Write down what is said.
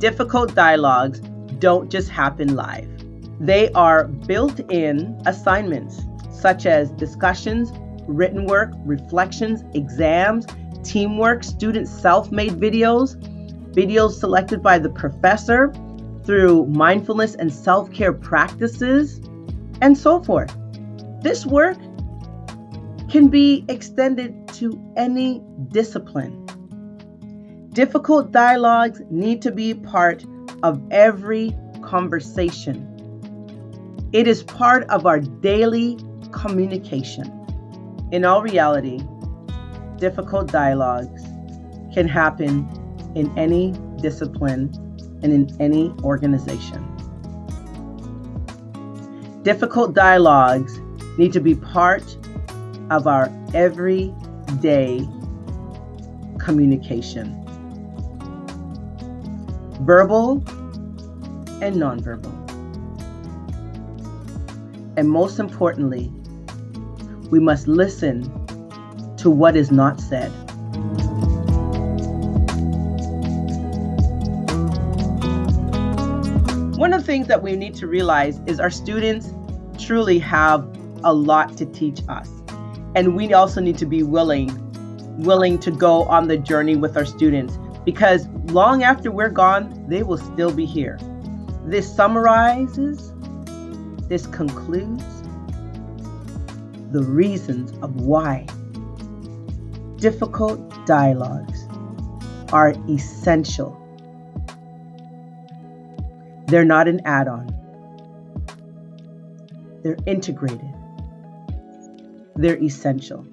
difficult dialogues don't just happen live. They are built in assignments such as discussions, written work, reflections, exams, teamwork, student self made videos, videos selected by the professor through mindfulness and self care practices, and so forth. This work can be extended to any discipline. Difficult dialogues need to be part of every conversation. It is part of our daily communication. In all reality, difficult dialogues can happen in any discipline and in any organization. Difficult dialogues need to be part of our everyday communication verbal and nonverbal. And most importantly, we must listen to what is not said. One of the things that we need to realize is our students truly have a lot to teach us. And we also need to be willing willing to go on the journey with our students because long after we're gone, they will still be here. This summarizes, this concludes the reasons of why difficult dialogues are essential. They're not an add on, they're integrated, they're essential.